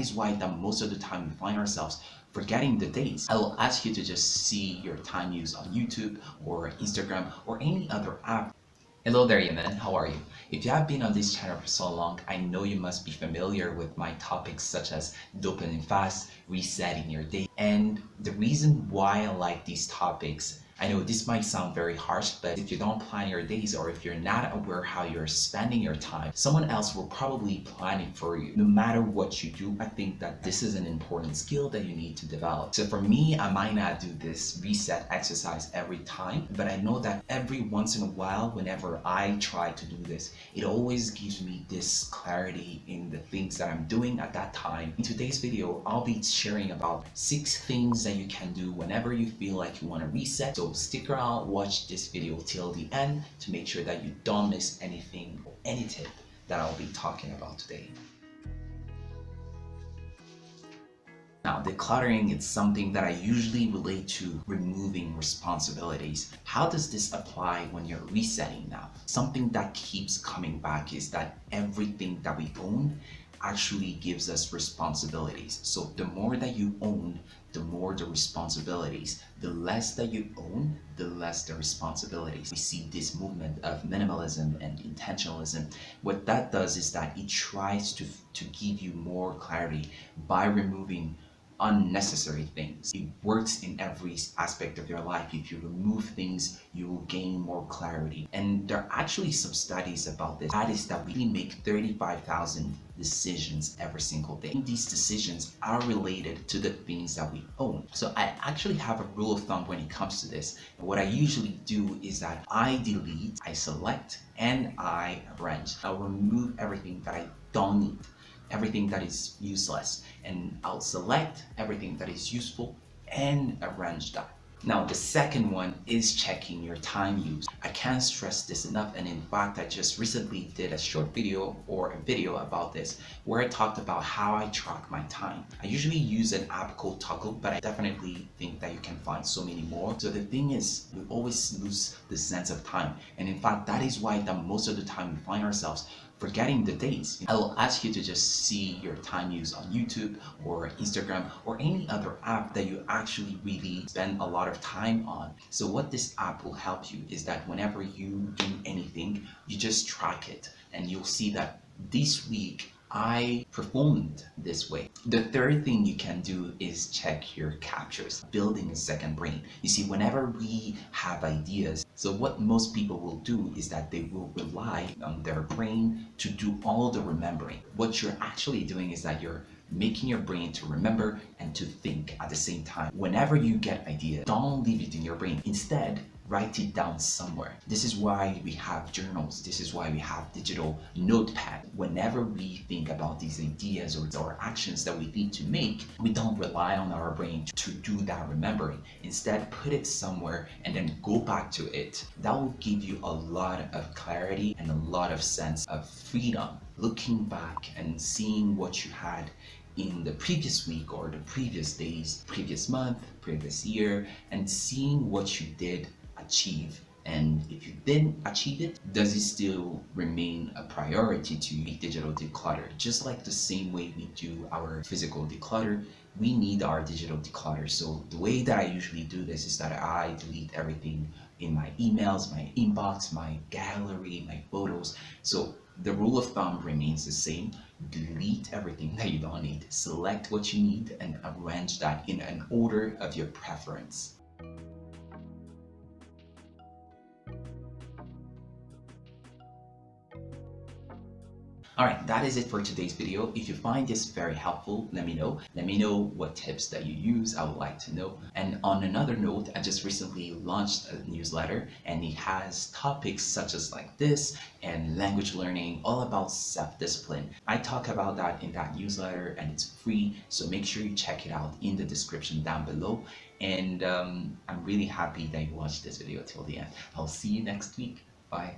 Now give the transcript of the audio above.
is why that most of the time we find ourselves forgetting the dates. I will ask you to just see your time use on YouTube or Instagram or any other app Hello there Yemen, how are you? If you have been on this channel for so long, I know you must be familiar with my topics such as dopamine fast, resetting your day. And the reason why I like these topics I know this might sound very harsh, but if you don't plan your days or if you're not aware how you're spending your time, someone else will probably plan it for you. No matter what you do, I think that this is an important skill that you need to develop. So for me, I might not do this reset exercise every time, but I know that every once in a while, whenever I try to do this, it always gives me this clarity in the things that I'm doing at that time. In today's video, I'll be sharing about six things that you can do whenever you feel like you want to reset. So stick around, watch this video till the end to make sure that you don't miss anything or any tip that I'll be talking about today. Now, decluttering is something that I usually relate to removing responsibilities. How does this apply when you're resetting now? Something that keeps coming back is that everything that we own actually gives us responsibilities. So the more that you own, the more the responsibilities. The less that you own, the less the responsibilities. We see this movement of minimalism and intentionalism. What that does is that it tries to, to give you more clarity by removing unnecessary things. It works in every aspect of your life. If you remove things, you will gain more clarity. And there are actually some studies about this. That is that we make 35,000 decisions every single day. And these decisions are related to the things that we own. So I actually have a rule of thumb when it comes to this. What I usually do is that I delete, I select, and I arrange. I'll remove everything that I don't need everything that is useless and I'll select everything that is useful and arrange that. Now the second one is checking your time use. I can't stress this enough and in fact I just recently did a short video or a video about this where I talked about how I track my time. I usually use an app called Toggl but I definitely think that you can find so many more. So the thing is we always lose the sense of time and in fact that is why that most of the time we find ourselves forgetting the dates. I will ask you to just see your time use on YouTube or Instagram or any other app that you actually really spend a lot of time on. So what this app will help you is that whenever you do anything, you just track it and you'll see that this week I performed this way. The third thing you can do is check your captures, building a second brain. You see, whenever we have ideas, so what most people will do is that they will rely on their brain to do all the remembering. What you're actually doing is that you're making your brain to remember and to think at the same time. Whenever you get ideas, don't leave it in your brain. Instead, write it down somewhere. This is why we have journals. This is why we have digital notepad. Whenever we think about these ideas or, or actions that we need to make, we don't rely on our brain to do that remembering. Instead, put it somewhere and then go back to it. That will give you a lot of clarity and a lot of sense of freedom. Looking back and seeing what you had in the previous week or the previous days, previous month, previous year, and seeing what you did achieve. And if you didn't achieve it does it still remain a priority to be digital declutter? Just like the same way we do our physical declutter we need our digital declutter. So the way that i usually do this is that i delete everything in my emails my inbox my gallery my photos. So the rule of thumb remains the same. Delete everything that you don't need. Select what you need and arrange that in an order of your preference Alright, that is it for today's video. If you find this very helpful, let me know. Let me know what tips that you use. I would like to know. And on another note, I just recently launched a newsletter and it has topics such as like this and language learning, all about self-discipline. I talk about that in that newsletter and it's free. So make sure you check it out in the description down below. And um, I'm really happy that you watched this video till the end. I'll see you next week. Bye.